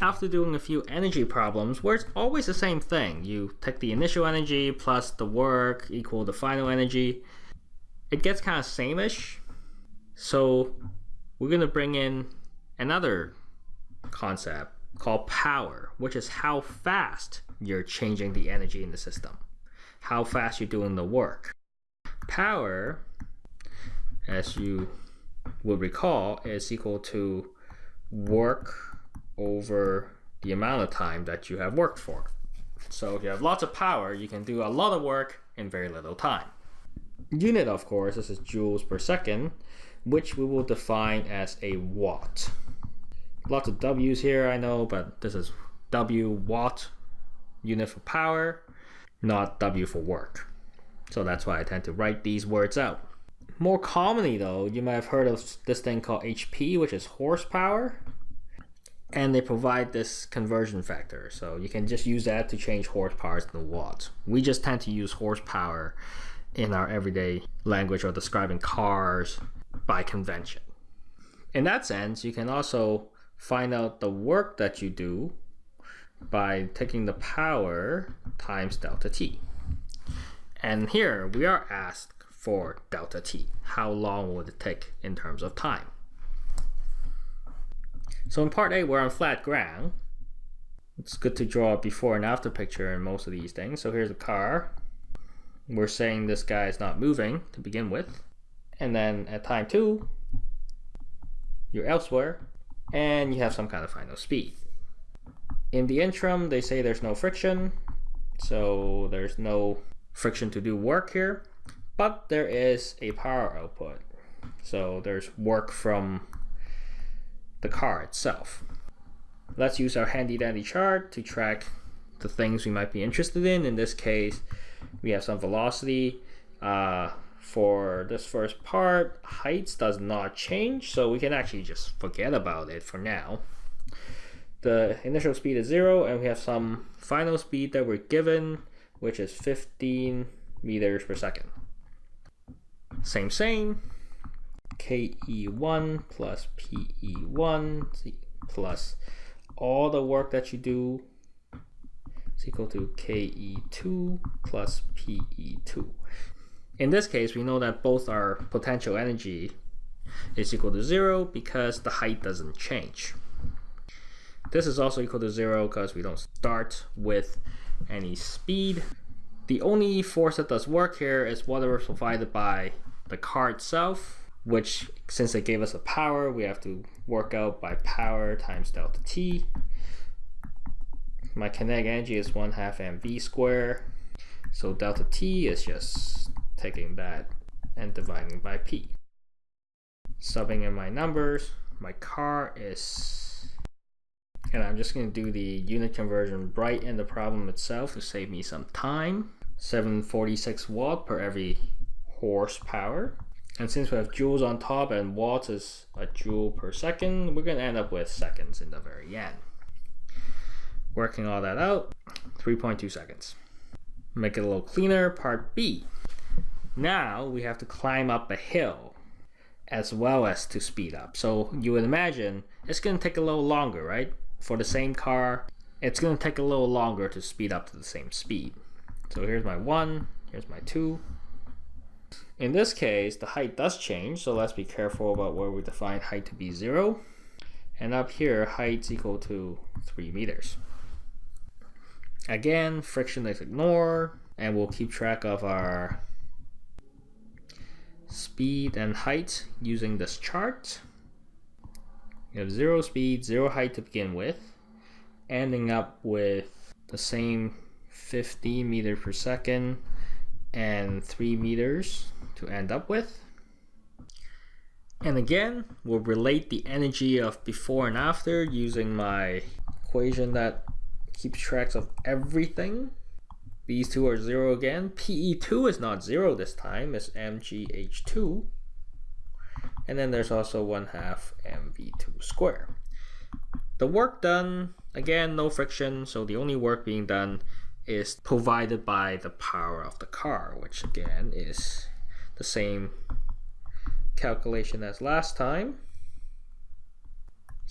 after doing a few energy problems where it's always the same thing, you take the initial energy plus the work equal the final energy, it gets kind of same-ish. So we're going to bring in another concept called power, which is how fast you're changing the energy in the system, how fast you're doing the work. Power, as you will recall, is equal to work over the amount of time that you have worked for. So if you have lots of power, you can do a lot of work in very little time. Unit, of course, this is joules per second, which we will define as a watt. Lots of W's here, I know, but this is W watt unit for power, not W for work. So that's why I tend to write these words out. More commonly though, you might have heard of this thing called HP, which is horsepower. And they provide this conversion factor. So you can just use that to change horsepower to watts. We just tend to use horsepower in our everyday language or describing cars by convention. In that sense, you can also find out the work that you do by taking the power times delta t. And here we are asked for delta t. How long would it take in terms of time? So in part A, we're on flat ground. It's good to draw a before and after picture in most of these things. So here's a car. We're saying this guy is not moving to begin with. And then at time two, you're elsewhere and you have some kind of final speed. In the interim, they say there's no friction. So there's no friction to do work here, but there is a power output. So there's work from the car itself. Let's use our handy dandy chart to track the things we might be interested in. In this case, we have some velocity. Uh, for this first part, heights does not change, so we can actually just forget about it for now. The initial speed is zero, and we have some final speed that we're given, which is 15 meters per second. Same, same. KE1 plus PE1 plus all the work that you do is equal to KE2 plus PE2. In this case, we know that both our potential energy is equal to zero because the height doesn't change. This is also equal to zero because we don't start with any speed. The only force that does work here is whatever is provided by the car itself which since they gave us a power, we have to work out by power times delta t. My kinetic energy is 1 half mv squared. So delta t is just taking that and dividing by p. Subbing in my numbers, my car is, and I'm just going to do the unit conversion right in the problem itself to save me some time. 746 watt per every horsepower. And since we have joules on top and watts is a joule per second, we're going to end up with seconds in the very end. Working all that out, 3.2 seconds. Make it a little cleaner, part B. Now we have to climb up a hill as well as to speed up. So you would imagine it's going to take a little longer, right? For the same car, it's going to take a little longer to speed up to the same speed. So here's my one, here's my two, in this case, the height does change, so let's be careful about where we define height to be zero. And up here, height's equal to three meters. Again, friction is ignored, and we'll keep track of our speed and height using this chart. You have zero speed, zero height to begin with, ending up with the same 15 meters per second and 3 meters to end up with. And again, we'll relate the energy of before and after using my equation that keeps tracks of everything. These two are zero again. PE2 is not zero this time, it's MGH2. And then there's also 1 half MV2 square. The work done, again, no friction, so the only work being done is provided by the power of the car, which again is the same calculation as last time.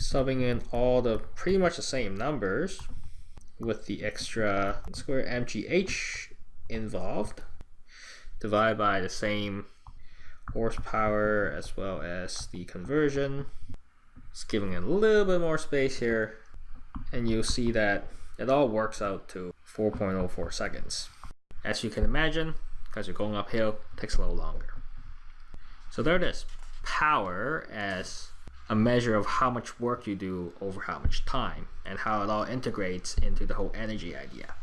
subbing in all the pretty much the same numbers with the extra square mgh involved. Divided by the same horsepower as well as the conversion. Just giving it a little bit more space here. And you'll see that it all works out to 4.04 seconds. As you can imagine because you're going uphill takes a little longer. So there it is. Power as a measure of how much work you do over how much time and how it all integrates into the whole energy idea